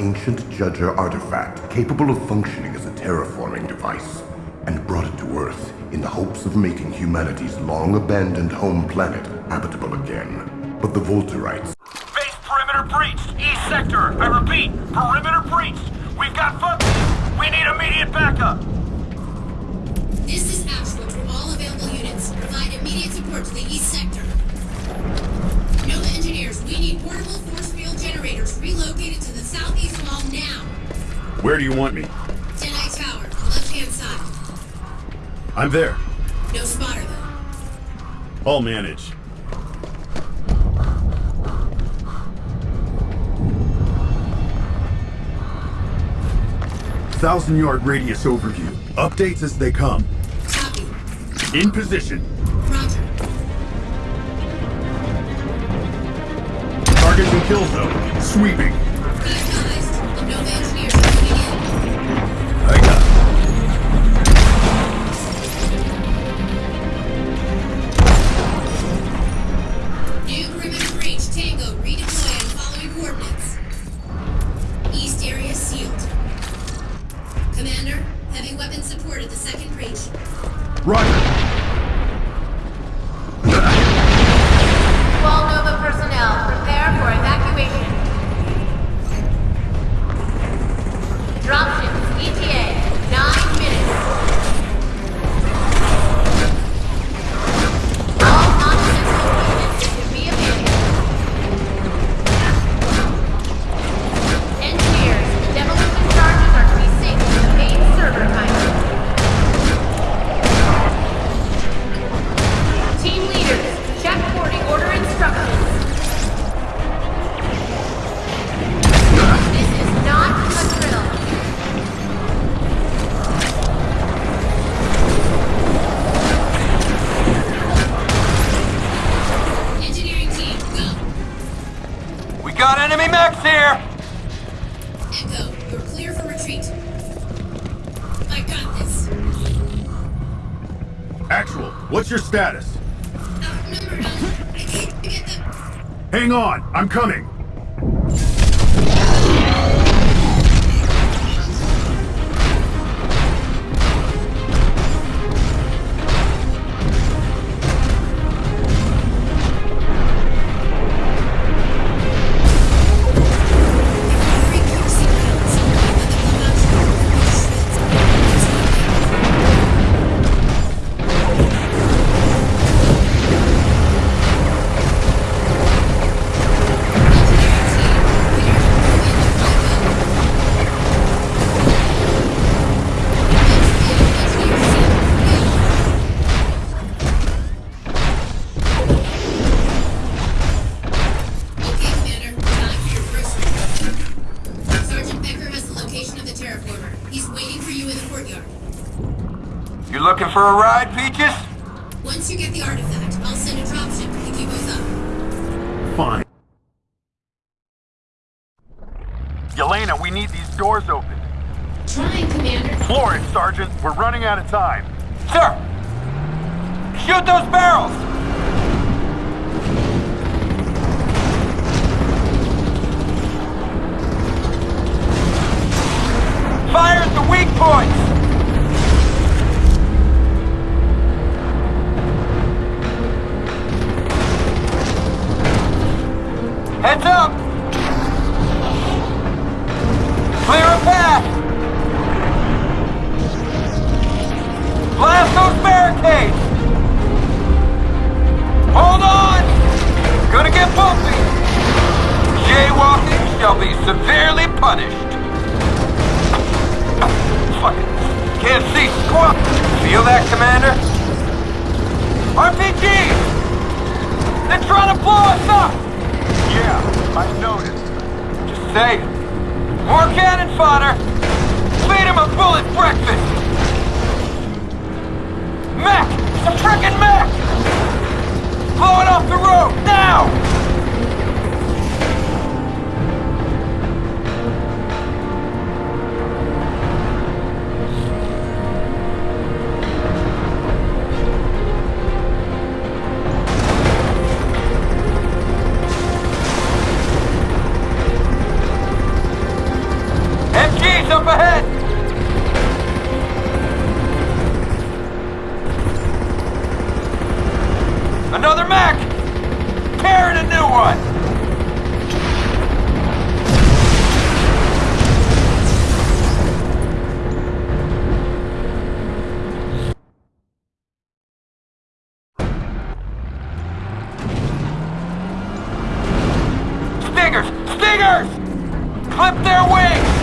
ancient Judger artifact capable of functioning as a terraforming device and brought it to Earth in the hopes of making humanity's long-abandoned home planet habitable again. But the Volterites... Base perimeter breached! East sector! I repeat, perimeter breached! We've got foot... We need immediate backup! This is Ashwood to all available units. Provide immediate support to the east sector. Nova engineers, we need portable force field generators relocated to the southeast wall now. Where do you want me? Deadeye Tower, left-hand side. I'm there. No spotter, though. I'll manage. Thousand yard radius overview. Updates as they come. Copy. In position. Roger. Target and kill zone. Sweeping. Status? Outnumbered. I can't get them. Hang on, I'm coming. Yelena, we need these doors open. Trying, Commander. Floor it, Sergeant. We're running out of time. Sir! Shoot those barrels! Fire at the weak points! Just. More cannon fodder! Feed him a bullet breakfast! Mech! It's a frickin' mech! Blow it off the road, now! Stingers! Stingers! Clip their wings!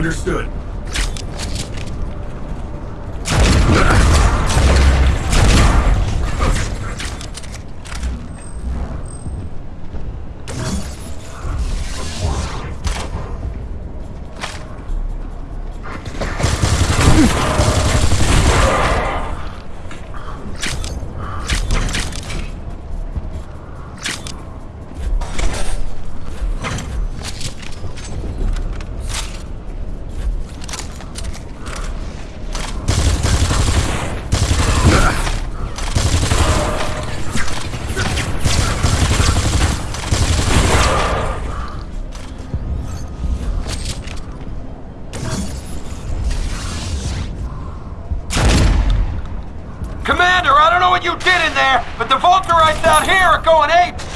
Understood. Commander, I don't know what you did in there, but the Volterites out here are going ape.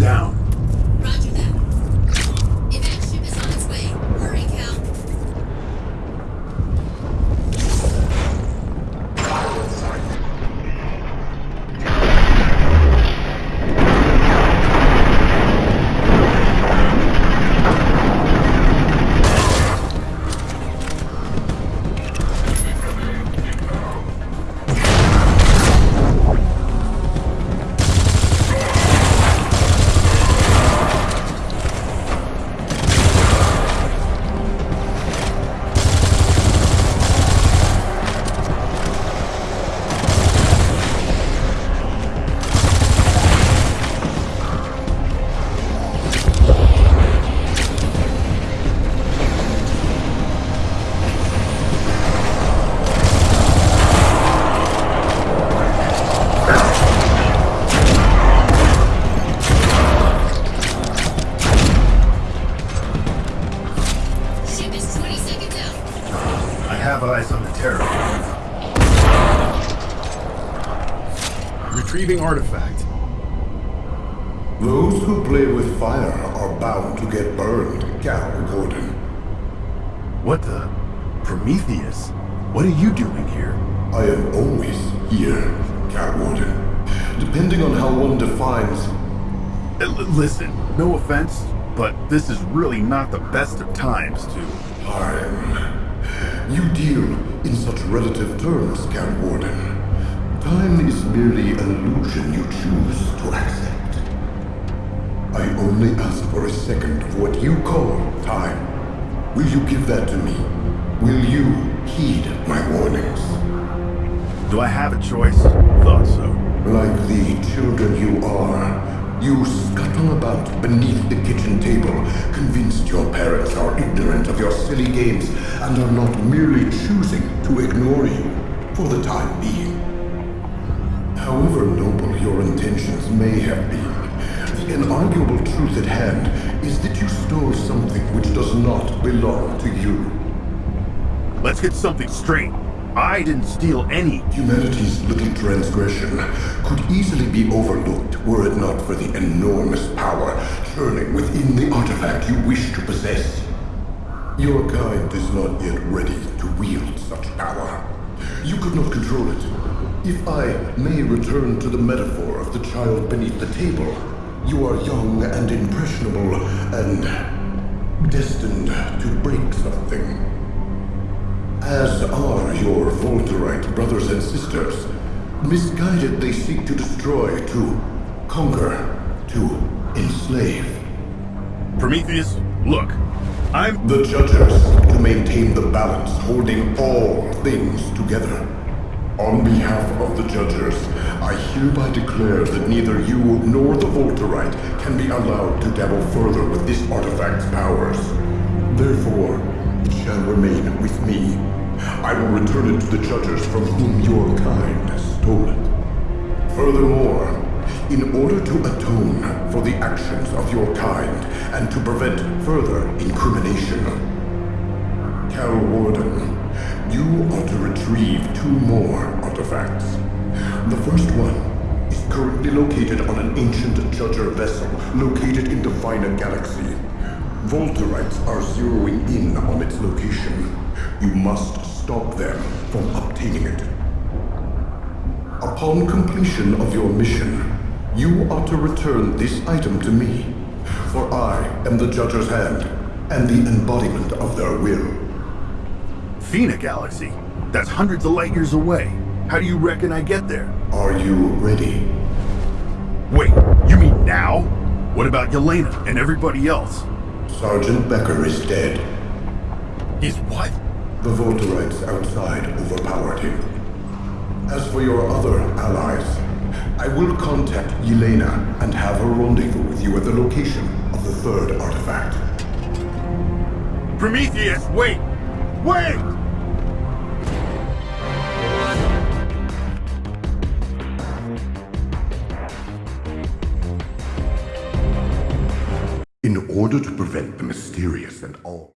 down. Retrieving artifact. Those who play with fire are bound to get burned, Cal Gordon. What the? Prometheus? What are you doing here? I am always here, Cal Gordon. Depending on how one defines Uh, l- listen, no offense, but this is really not the best of times to. time. You deal in such relative terms, Cal Gordon. Time is merely an illusion you choose to accept. I only ask for a second of what you call time. Will you give that to me? Will you heed my warnings? Do I have a choice? Thought so. Like the children you are, you scuttle about beneath the kitchen table, convinced your parents are ignorant of your silly games and are not merely choosing to ignore you for the time being. However noble your intentions may have been, the inarguable truth at hand is that you stole something which does not belong to you. Let's get something straight. I didn't steal any. Humanity's little transgression could easily be overlooked were it not for the enormous power churning within the artifact you wish to possess. Your kind is not yet ready to wield such power. You could not control it. If I may return to the metaphor of the child beneath the table, you are young and impressionable and destined to break something. As are your Volterite brothers and sisters. Misguided, they seek to destroy, to conquer, to enslave. Prometheus, look. I'm. The judges to maintain the balance, holding all things together. On behalf of the judges, I hereby declare that neither you nor the Volterite can be allowed to dabble further with this artifact's powers. Therefore, it shall remain with me. I will return it to the judges from whom your kind stole it. Furthermore, in order to atone for the actions of your kind and to prevent further incrimination, Cal Warden, you are to retrieve two more artifacts. The first one is currently located on an ancient Judger vessel located in the Defina Galaxy. Volterites are zeroing in on its location. You must stop them from obtaining it. Upon completion of your mission, you are to return this item to me, for I am the Judger's hand and the embodiment of their will. Fina Galaxy. That's hundreds of light years away. How do you reckon I get there? Are you ready? Wait, you mean now? What about Yelena and everybody else? Sergeant Becker is dead. He's what? The Volterites outside overpowered him. As for your other allies, I will contact Yelena and have her rendezvous with you at the location of the third artifact. Prometheus, wait! Wait! Order to prevent the mysterious and all